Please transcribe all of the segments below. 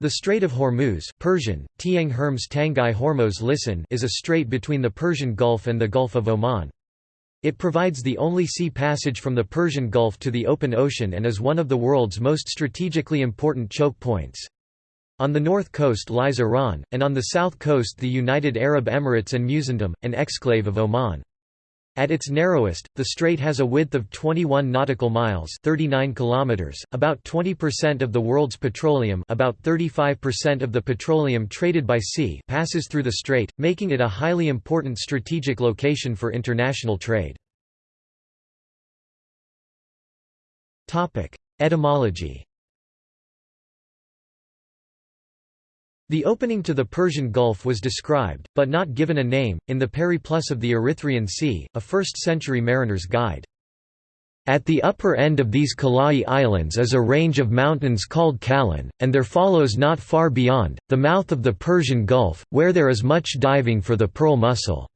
The Strait of Hormuz Persian, Tiang Herms Tangai Hormuz Lisan is a strait between the Persian Gulf and the Gulf of Oman. It provides the only sea passage from the Persian Gulf to the open ocean and is one of the world's most strategically important choke points. On the north coast lies Iran, and on the south coast the United Arab Emirates and Musandam, an exclave of Oman. At its narrowest, the strait has a width of 21 nautical miles, 39 kilometers. About 20% of the world's petroleum, about 35% of the petroleum traded by sea, passes through the strait, making it a highly important strategic location for international trade. Etymology The opening to the Persian Gulf was described, but not given a name, in the Periplus of the Erythraean Sea, a 1st-century mariner's guide. At the upper end of these Kalai Islands is a range of mountains called Kalan, and there follows not far beyond, the mouth of the Persian Gulf, where there is much diving for the pearl mussel.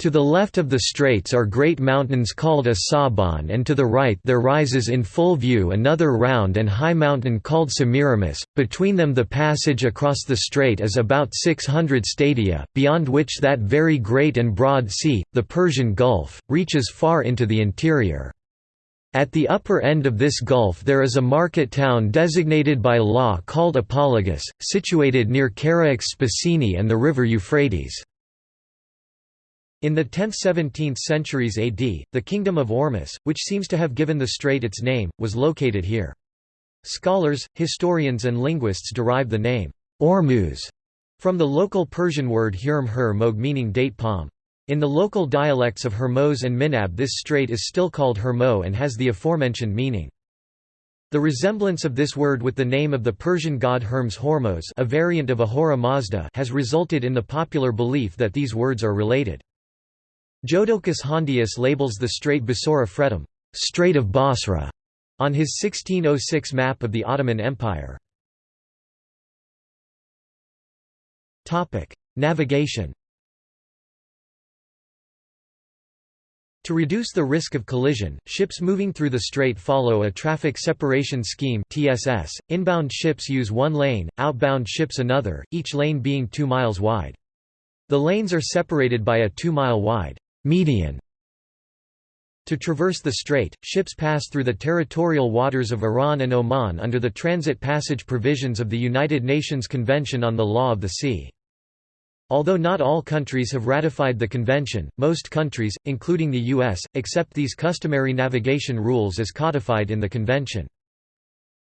To the left of the straits are great mountains called Asaban and to the right there rises in full view another round and high mountain called Semiramis, between them the passage across the strait is about 600 stadia, beyond which that very great and broad sea, the Persian Gulf, reaches far into the interior. At the upper end of this gulf there is a market town designated by law called Apologus, situated near Charax Spasini and the river Euphrates. In the 10th–17th centuries AD, the kingdom of Ormus, which seems to have given the strait its name, was located here. Scholars, historians and linguists derive the name, Ormuz, from the local Persian word hurm hur mog meaning date palm. In the local dialects of Hermoz and Minab this strait is still called Hermo and has the aforementioned meaning. The resemblance of this word with the name of the Persian god Hermes Hormos a variant of Ahura Mazda has resulted in the popular belief that these words are related. Jodocus Hondius labels the strait Basora Fretum Strait of Basra", on his 1606 map of the Ottoman Empire. Navigation To reduce the risk of collision, ships moving through the strait follow a traffic separation scheme TSS. Inbound ships use one lane, outbound ships another, each lane being 2 miles wide. The lanes are separated by a 2-mile wide median. To traverse the strait, ships pass through the territorial waters of Iran and Oman under the transit passage provisions of the United Nations Convention on the Law of the Sea. Although not all countries have ratified the convention, most countries, including the U.S., accept these customary navigation rules as codified in the convention.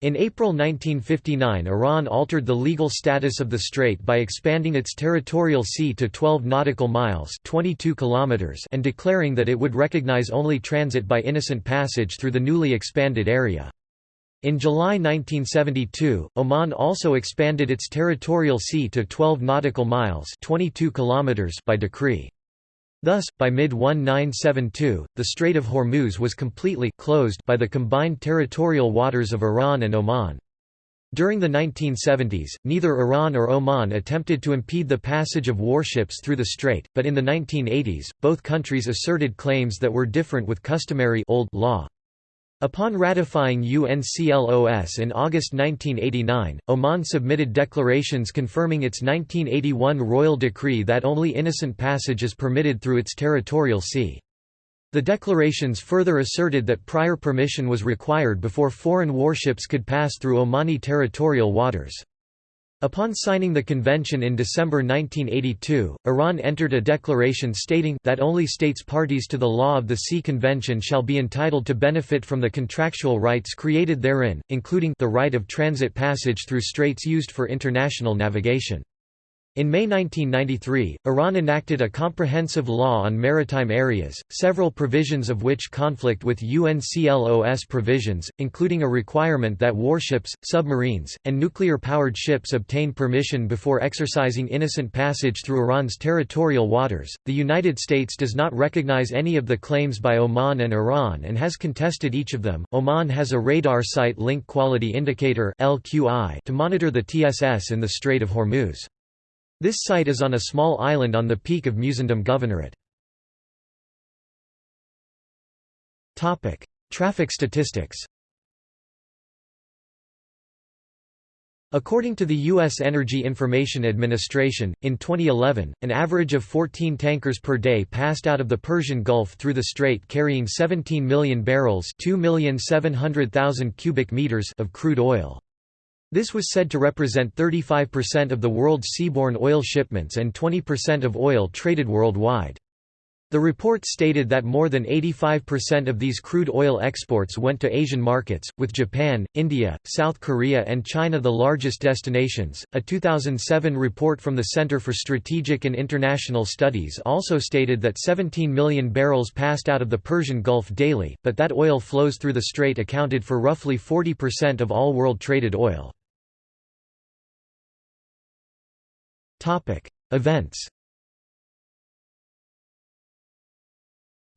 In April 1959 Iran altered the legal status of the strait by expanding its territorial sea to 12 nautical miles 22 kilometers and declaring that it would recognize only transit by innocent passage through the newly expanded area. In July 1972, Oman also expanded its territorial sea to 12 nautical miles 22 kilometers by decree. Thus, by mid-1972, the Strait of Hormuz was completely closed by the combined territorial waters of Iran and Oman. During the 1970s, neither Iran or Oman attempted to impede the passage of warships through the strait, but in the 1980s, both countries asserted claims that were different with customary old law. Upon ratifying UNCLOS in August 1989, Oman submitted declarations confirming its 1981 royal decree that only innocent passage is permitted through its territorial sea. The declarations further asserted that prior permission was required before foreign warships could pass through Omani territorial waters. Upon signing the convention in December 1982, Iran entered a declaration stating that only states parties to the law of the Sea Convention shall be entitled to benefit from the contractual rights created therein, including the right of transit passage through straits used for international navigation. In May 1993, Iran enacted a comprehensive law on maritime areas, several provisions of which conflict with UNCLOS provisions, including a requirement that warships, submarines, and nuclear-powered ships obtain permission before exercising innocent passage through Iran's territorial waters. The United States does not recognize any of the claims by Oman and Iran and has contested each of them. Oman has a radar site link quality indicator (LQI) to monitor the TSS in the Strait of Hormuz. This site is on a small island on the peak of Musandam Governorate. Topic: Traffic statistics According to the U.S. Energy Information Administration, in 2011, an average of 14 tankers per day passed out of the Persian Gulf through the strait carrying 17 million barrels cubic meters of crude oil. This was said to represent 35% of the world's seaborne oil shipments and 20% of oil traded worldwide. The report stated that more than 85% of these crude oil exports went to Asian markets, with Japan, India, South Korea, and China the largest destinations. A 2007 report from the Center for Strategic and International Studies also stated that 17 million barrels passed out of the Persian Gulf daily, but that oil flows through the strait accounted for roughly 40% of all world traded oil. Events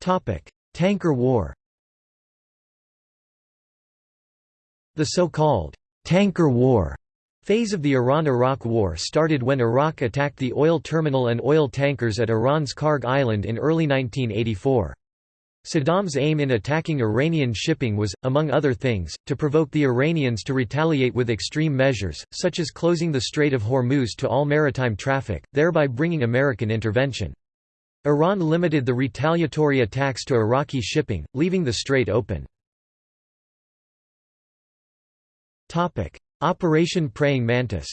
Topic: Tanker War The so-called «tanker war» phase of the Iran–Iraq War started when Iraq attacked the oil terminal and oil tankers at Iran's Kharg Island in early 1984. Saddam's aim in attacking Iranian shipping was, among other things, to provoke the Iranians to retaliate with extreme measures, such as closing the Strait of Hormuz to all maritime traffic, thereby bringing American intervention. Iran limited the retaliatory attacks to Iraqi shipping, leaving the strait open. Operation Praying Mantis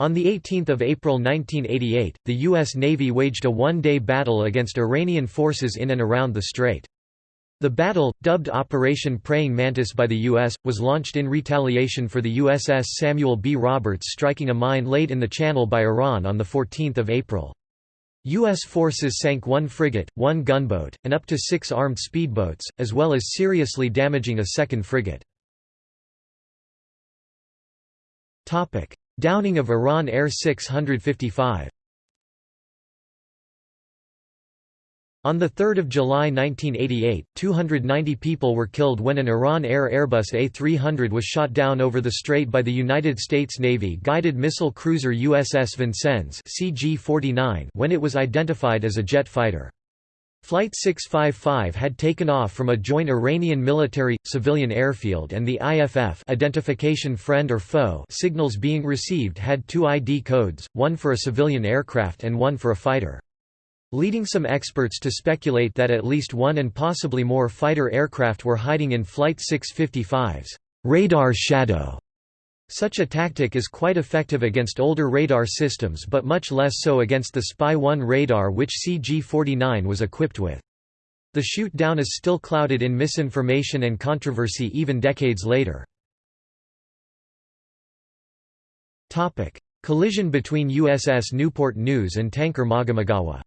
On 18 April 1988, the U.S. Navy waged a one-day battle against Iranian forces in and around the strait. The battle, dubbed Operation Praying Mantis by the U.S., was launched in retaliation for the USS Samuel B. Roberts striking a mine laid in the channel by Iran on 14 April. U.S. forces sank one frigate, one gunboat, and up to six armed speedboats, as well as seriously damaging a second frigate. Downing of Iran Air 655 On 3 July 1988, 290 people were killed when an Iran Air Airbus A300 was shot down over the strait by the United States Navy guided missile cruiser USS Vincennes CG-49 when it was identified as a jet fighter. Flight 655 had taken off from a joint Iranian military-civilian airfield and the IFF identification friend or foe signals being received had two ID codes, one for a civilian aircraft and one for a fighter leading some experts to speculate that at least one and possibly more fighter aircraft were hiding in Flight 655's radar shadow. Such a tactic is quite effective against older radar systems but much less so against the Spy-1 radar which CG-49 was equipped with. The shoot-down is still clouded in misinformation and controversy even decades later. Collision between USS Newport News and tanker Mogamigawa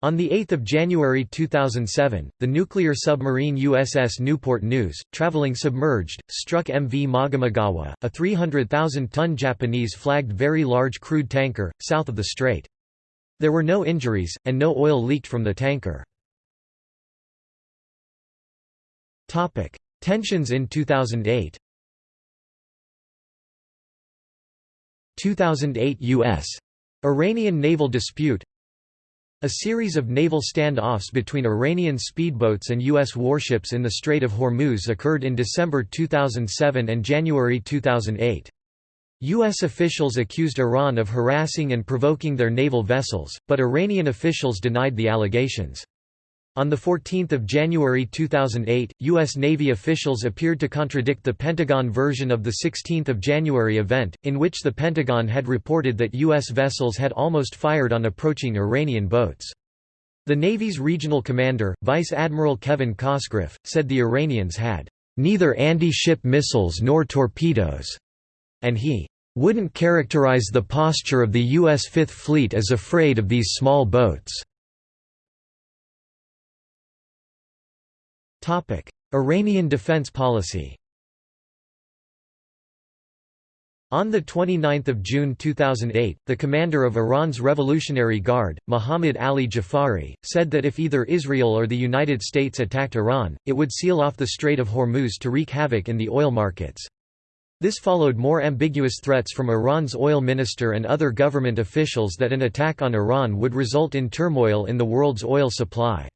On 8 January 2007, the nuclear submarine USS Newport News, traveling submerged, struck MV Mogamigawa, a 300,000-ton Japanese-flagged very large crude tanker, south of the strait. There were no injuries, and no oil leaked from the tanker. Tensions in 2008 2008 U.S. Iranian naval dispute a series of naval standoffs between Iranian speedboats and U.S. warships in the Strait of Hormuz occurred in December 2007 and January 2008. U.S. officials accused Iran of harassing and provoking their naval vessels, but Iranian officials denied the allegations. On 14 January 2008, U.S. Navy officials appeared to contradict the Pentagon version of the 16 January event, in which the Pentagon had reported that U.S. vessels had almost fired on approaching Iranian boats. The Navy's regional commander, Vice Admiral Kevin Cosgriff, said the Iranians had neither anti-ship missiles nor torpedoes, and he wouldn't characterize the posture of the U.S. Fifth Fleet as afraid of these small boats. Iranian defense policy On 29 June 2008, the commander of Iran's Revolutionary Guard, Mohammad Ali Jafari, said that if either Israel or the United States attacked Iran, it would seal off the Strait of Hormuz to wreak havoc in the oil markets. This followed more ambiguous threats from Iran's oil minister and other government officials that an attack on Iran would result in turmoil in the world's oil supply.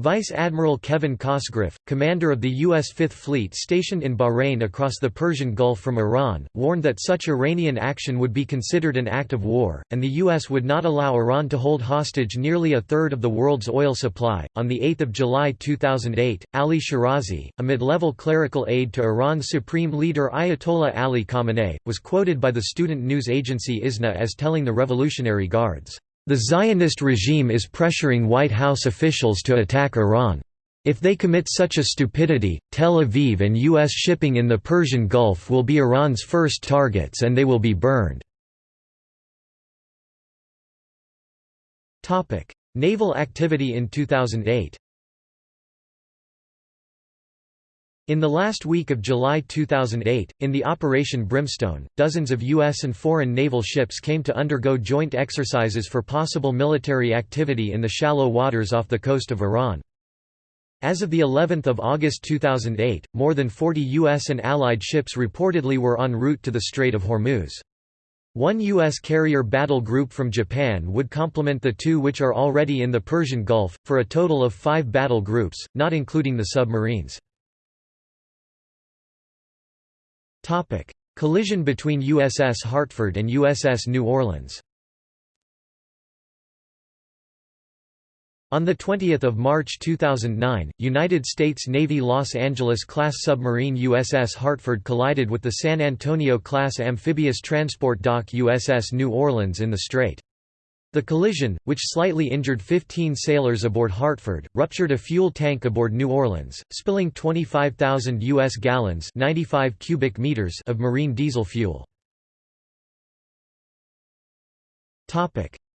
Vice Admiral Kevin Cosgriff, commander of the U.S. Fifth Fleet stationed in Bahrain across the Persian Gulf from Iran, warned that such Iranian action would be considered an act of war, and the U.S. would not allow Iran to hold hostage nearly a third of the world's oil supply. On 8 July 2008, Ali Shirazi, a mid level clerical aide to Iran's supreme leader Ayatollah Ali Khamenei, was quoted by the student news agency ISNA as telling the Revolutionary Guards, the Zionist regime is pressuring White House officials to attack Iran. If they commit such a stupidity, Tel Aviv and U.S. shipping in the Persian Gulf will be Iran's first targets and they will be burned. Naval activity in 2008 In the last week of July 2008, in the Operation Brimstone, dozens of U.S. and foreign naval ships came to undergo joint exercises for possible military activity in the shallow waters off the coast of Iran. As of the 11th of August 2008, more than 40 U.S. and Allied ships reportedly were en route to the Strait of Hormuz. One U.S. carrier battle group from Japan would complement the two which are already in the Persian Gulf, for a total of five battle groups, not including the submarines. Collision between USS Hartford and USS New Orleans On 20 March 2009, United States Navy Los Angeles-class submarine USS Hartford collided with the San Antonio-class amphibious transport dock USS New Orleans in the strait. The collision, which slightly injured 15 sailors aboard Hartford, ruptured a fuel tank aboard New Orleans, spilling 25,000 U.S. gallons 95 cubic meters of marine diesel fuel.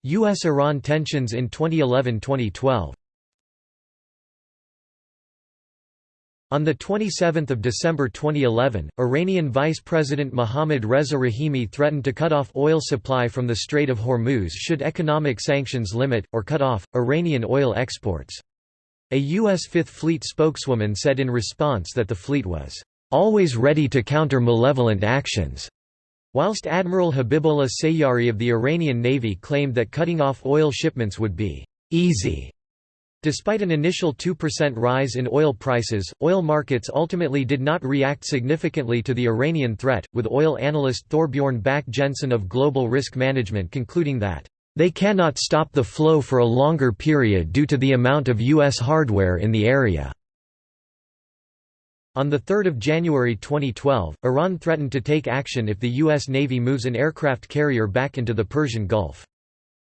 U.S.-Iran tensions in 2011–2012 On 27 December 2011, Iranian Vice President Mohammad Reza Rahimi threatened to cut off oil supply from the Strait of Hormuz should economic sanctions limit, or cut off, Iranian oil exports. A U.S. Fifth Fleet spokeswoman said in response that the fleet was, "...always ready to counter malevolent actions." Whilst Admiral Habibullah Sayyari of the Iranian Navy claimed that cutting off oil shipments would be easy Despite an initial 2% rise in oil prices, oil markets ultimately did not react significantly to the Iranian threat, with oil analyst Thorbjorn Bak Jensen of Global Risk Management concluding that, "...they cannot stop the flow for a longer period due to the amount of U.S. hardware in the area." On 3 January 2012, Iran threatened to take action if the U.S. Navy moves an aircraft carrier back into the Persian Gulf.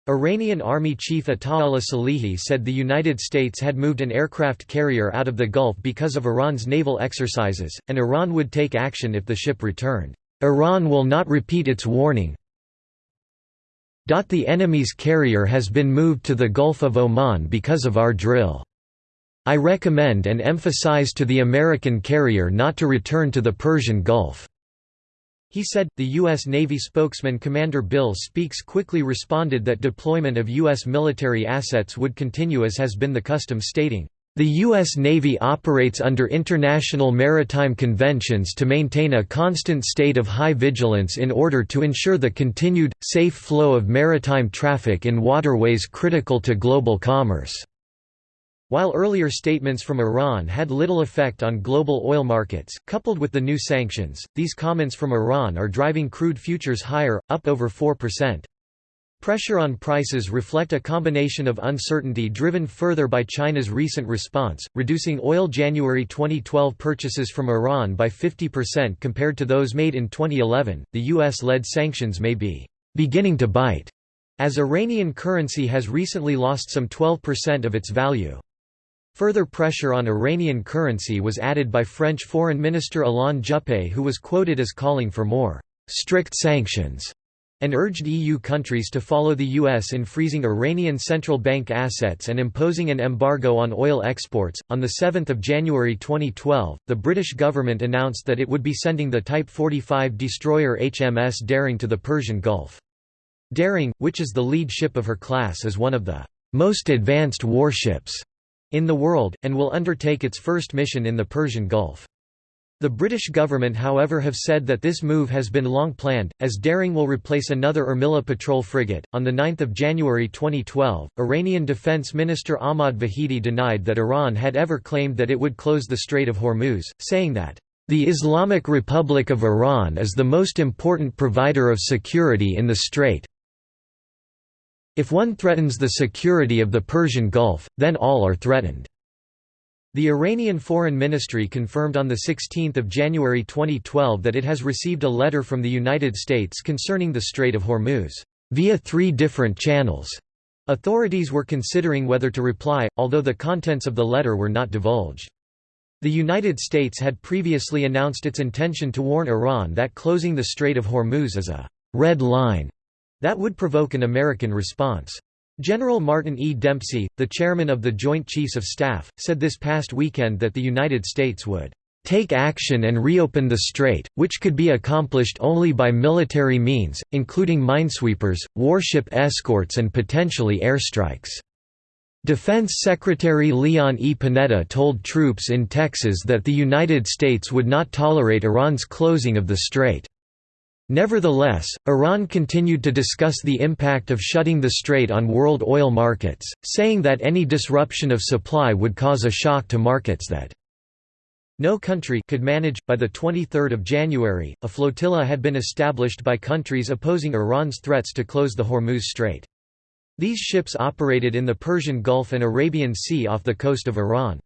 Iranian Army Chief Ataullah Salehi said the United States had moved an aircraft carrier out of the Gulf because of Iran's naval exercises, and Iran would take action if the ship returned. Iran will not repeat its warning. The enemy's carrier has been moved to the Gulf of Oman because of our drill. I recommend and emphasize to the American carrier not to return to the Persian Gulf. He said, the U.S. Navy spokesman Commander Bill Speaks quickly responded that deployment of U.S. military assets would continue as has been the custom stating, "...the U.S. Navy operates under international maritime conventions to maintain a constant state of high vigilance in order to ensure the continued, safe flow of maritime traffic in waterways critical to global commerce." While earlier statements from Iran had little effect on global oil markets, coupled with the new sanctions, these comments from Iran are driving crude futures higher, up over 4%. Pressure on prices reflect a combination of uncertainty driven further by China's recent response, reducing oil January 2012 purchases from Iran by 50% compared to those made in 2011. The US led sanctions may be beginning to bite, as Iranian currency has recently lost some 12% of its value. Further pressure on Iranian currency was added by French Foreign Minister Alain Juppé who was quoted as calling for more «strict sanctions» and urged EU countries to follow the US in freezing Iranian central bank assets and imposing an embargo on oil exports. On the 7th of January 2012, the British government announced that it would be sending the Type 45 destroyer HMS Daring to the Persian Gulf. Daring, which is the lead ship of her class is one of the most advanced warships in the world, and will undertake its first mission in the Persian Gulf. The British government however have said that this move has been long planned, as Daring will replace another Armilla patrol frigate. On 9 January 2012, Iranian Defense Minister Ahmad Vahidi denied that Iran had ever claimed that it would close the Strait of Hormuz, saying that, "...the Islamic Republic of Iran is the most important provider of security in the strait if one threatens the security of the Persian Gulf, then all are threatened." The Iranian Foreign Ministry confirmed on 16 January 2012 that it has received a letter from the United States concerning the Strait of Hormuz, via three different channels. Authorities were considering whether to reply, although the contents of the letter were not divulged. The United States had previously announced its intention to warn Iran that closing the Strait of Hormuz is a «red line» that would provoke an American response. General Martin E. Dempsey, the chairman of the Joint Chiefs of Staff, said this past weekend that the United States would take action and reopen the strait, which could be accomplished only by military means, including minesweepers, warship escorts and potentially airstrikes. Defense Secretary Leon E. Panetta told troops in Texas that the United States would not tolerate Iran's closing of the strait. Nevertheless, Iran continued to discuss the impact of shutting the strait on world oil markets, saying that any disruption of supply would cause a shock to markets that no country could manage. By the 23rd of January, a flotilla had been established by countries opposing Iran's threats to close the Hormuz Strait. These ships operated in the Persian Gulf and Arabian Sea off the coast of Iran.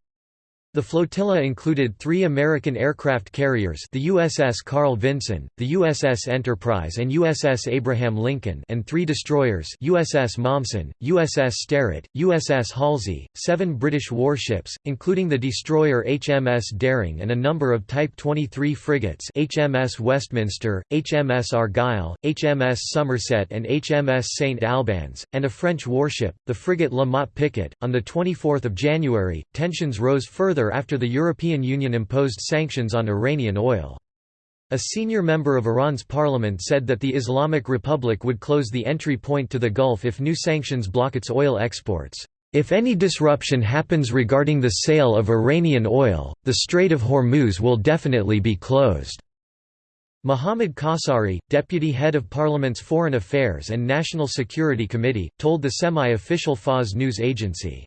The flotilla included three American aircraft carriers the USS Carl Vinson, the USS Enterprise and USS Abraham Lincoln and three destroyers USS Mommsen, USS Sterett, USS Halsey, seven British warships, including the destroyer HMS Daring and a number of Type 23 frigates HMS Westminster, HMS Argyll, HMS Somerset and HMS St. Albans, and a French warship, the frigate La Motte Picquet. On 24 January, tensions rose further after the European Union imposed sanctions on Iranian oil. A senior member of Iran's parliament said that the Islamic Republic would close the entry point to the Gulf if new sanctions block its oil exports. If any disruption happens regarding the sale of Iranian oil, the Strait of Hormuz will definitely be closed. Mohammad Kossari, deputy head of Parliament's Foreign Affairs and National Security Committee, told the semi-official Fars news agency.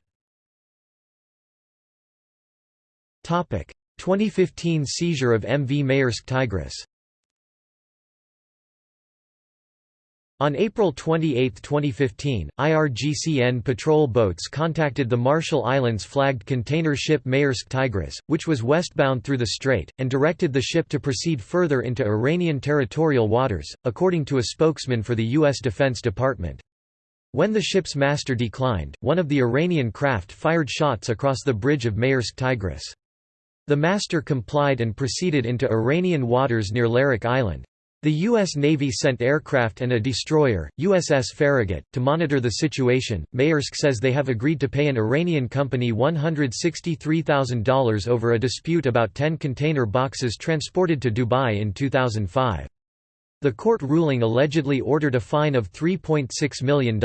2015 seizure of MV Maersk Tigris On April 28, 2015, IRGCN patrol boats contacted the Marshall Islands flagged container ship Maersk Tigris, which was westbound through the strait, and directed the ship to proceed further into Iranian territorial waters, according to a spokesman for the U.S. Defense Department. When the ship's master declined, one of the Iranian craft fired shots across the bridge of Maersk Tigris. The master complied and proceeded into Iranian waters near Larak Island. The U.S. Navy sent aircraft and a destroyer, USS Farragut, to monitor the situation. Maersk says they have agreed to pay an Iranian company $163,000 over a dispute about 10 container boxes transported to Dubai in 2005. The court ruling allegedly ordered a fine of $3.6 million.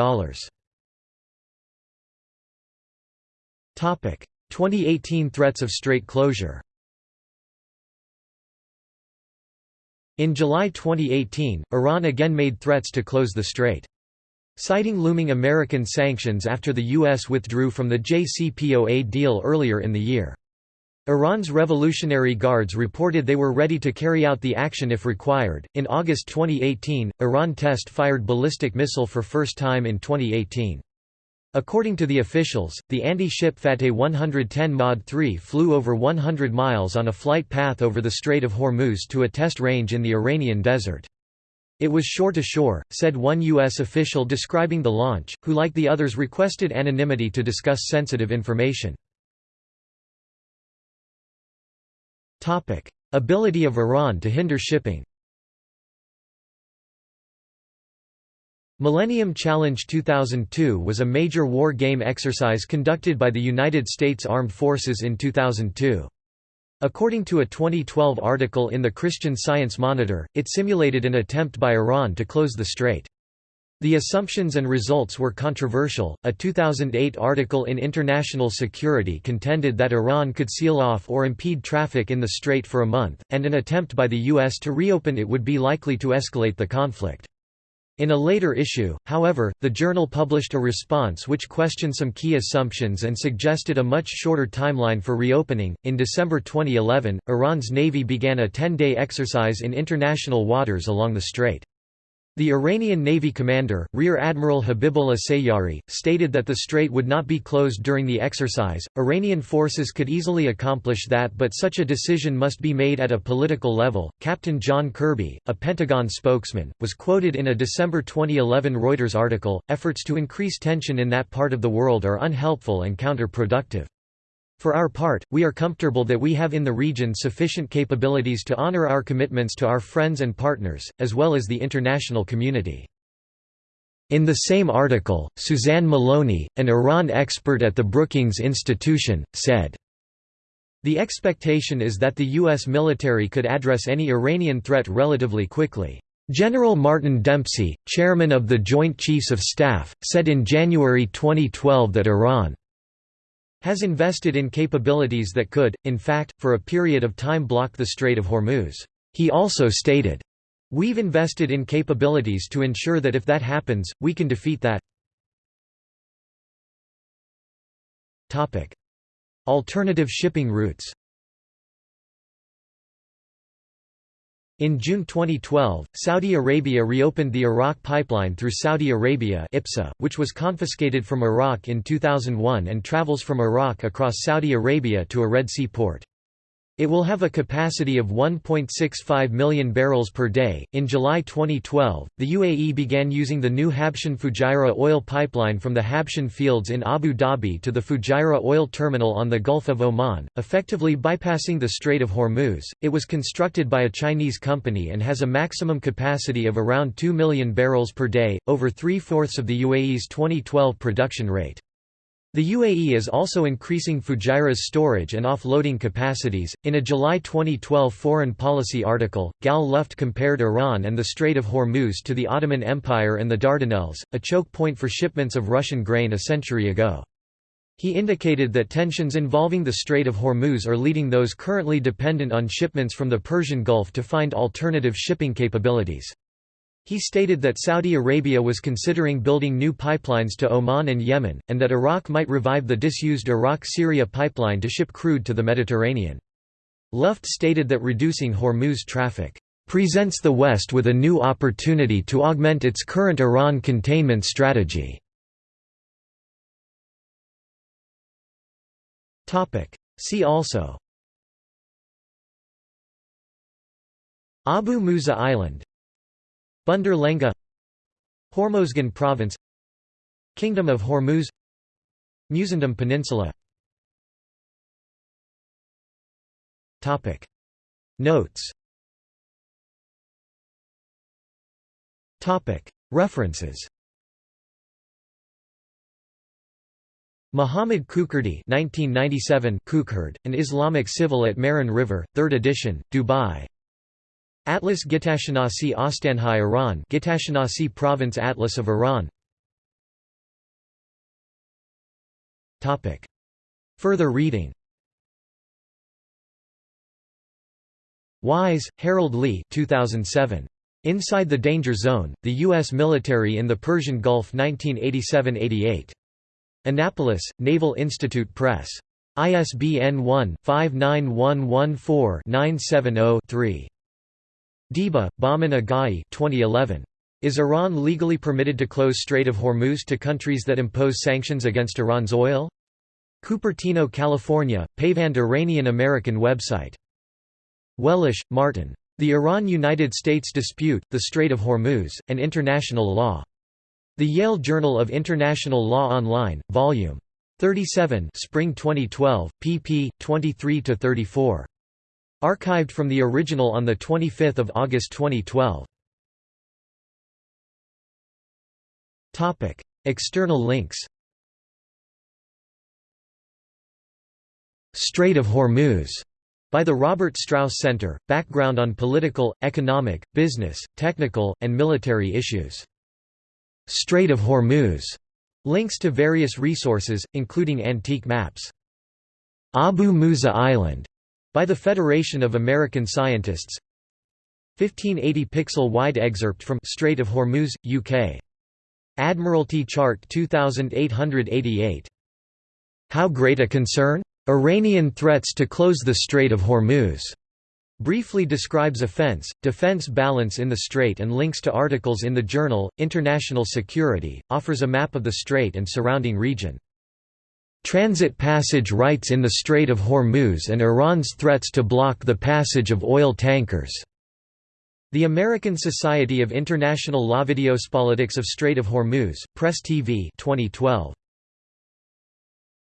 2018 threats of strait closure In July 2018, Iran again made threats to close the strait. Citing looming American sanctions after the U.S. withdrew from the JCPOA deal earlier in the year. Iran's Revolutionary Guards reported they were ready to carry out the action if required. In August 2018, Iran test fired ballistic missile for first time in 2018. According to the officials, the anti-ship Fateh 110 Mod 3 flew over 100 miles on a flight path over the Strait of Hormuz to a test range in the Iranian desert. It was shore to shore, said one U.S. official describing the launch, who like the others requested anonymity to discuss sensitive information. Ability of Iran to hinder shipping Millennium Challenge 2002 was a major war game exercise conducted by the United States Armed Forces in 2002. According to a 2012 article in the Christian Science Monitor, it simulated an attempt by Iran to close the strait. The assumptions and results were controversial. A 2008 article in International Security contended that Iran could seal off or impede traffic in the strait for a month, and an attempt by the U.S. to reopen it would be likely to escalate the conflict. In a later issue, however, the journal published a response which questioned some key assumptions and suggested a much shorter timeline for reopening. In December 2011, Iran's navy began a 10 day exercise in international waters along the strait. The Iranian Navy commander, Rear Admiral Habibullah Sayyari, stated that the strait would not be closed during the exercise. Iranian forces could easily accomplish that, but such a decision must be made at a political level. Captain John Kirby, a Pentagon spokesman, was quoted in a December 2011 Reuters article Efforts to increase tension in that part of the world are unhelpful and counterproductive. For our part, we are comfortable that we have in the region sufficient capabilities to honor our commitments to our friends and partners, as well as the international community. In the same article, Suzanne Maloney, an Iran expert at the Brookings Institution, said, The expectation is that the U.S. military could address any Iranian threat relatively quickly. General Martin Dempsey, chairman of the Joint Chiefs of Staff, said in January 2012 that Iran has invested in capabilities that could, in fact, for a period of time block the Strait of Hormuz. He also stated, We've invested in capabilities to ensure that if that happens, we can defeat that. Alternative shipping routes In June 2012, Saudi Arabia reopened the Iraq pipeline through Saudi Arabia IPSA, which was confiscated from Iraq in 2001 and travels from Iraq across Saudi Arabia to a Red Sea port. It will have a capacity of 1.65 million barrels per day. In July 2012, the UAE began using the new Habshan Fujairah oil pipeline from the Habshan fields in Abu Dhabi to the Fujairah oil terminal on the Gulf of Oman, effectively bypassing the Strait of Hormuz. It was constructed by a Chinese company and has a maximum capacity of around 2 million barrels per day, over three fourths of the UAE's 2012 production rate. The UAE is also increasing Fujairah's storage and offloading capacities. In a July 2012 foreign policy article, Gal Luft compared Iran and the Strait of Hormuz to the Ottoman Empire and the Dardanelles, a choke point for shipments of Russian grain a century ago. He indicated that tensions involving the Strait of Hormuz are leading those currently dependent on shipments from the Persian Gulf to find alternative shipping capabilities. He stated that Saudi Arabia was considering building new pipelines to Oman and Yemen, and that Iraq might revive the disused Iraq-Syria pipeline to ship crude to the Mediterranean. Luft stated that reducing Hormuz traffic presents the West with a new opportunity to augment its current Iran containment strategy. See also Abu Musa Island Bandar Lengeh Hormozgan Province Kingdom of Hormuz Musandam Peninsula. Notes. References. Muhammad Kukurdi 1997 Kukherd, An Islamic Civil at Maran River, 3rd edition, Dubai Atlas Gitashanasi Ostanhai Iran Gitashanasi Province Atlas of Iran Topic Further reading Wise, Harold Lee 2007. Inside the Danger Zone, the U.S. Military in the Persian Gulf 1987–88. Annapolis, Naval Institute Press. ISBN 1-59114-970-3. Deba, Bahman Agai 2011. Is Iran legally permitted to close Strait of Hormuz to countries that impose sanctions against Iran's oil? Cupertino, California, Payvand Iranian-American website. Wellisch, Martin. The Iran–United States Dispute, the Strait of Hormuz, and International Law. The Yale Journal of International Law Online, Vol. 37 Spring 2012, pp. 23–34. Archived from the original on 25 August 2012. External links Strait of Hormuz by the Robert Strauss Center, background on political, economic, business, technical, and military issues. Strait of Hormuz links to various resources, including antique maps. Abu Musa Island by the Federation of American Scientists 1580 pixel wide excerpt from Strait of Hormuz, UK. Admiralty Chart 2888. How great a concern? Iranian threats to close the Strait of Hormuz. Briefly describes offense, defense balance in the strait and links to articles in the journal, International Security, offers a map of the strait and surrounding region. Transit passage rights in the Strait of Hormuz and Iran's threats to block the passage of oil tankers. The American Society of International Law Videos Politics of Strait of Hormuz, Press TV 2012.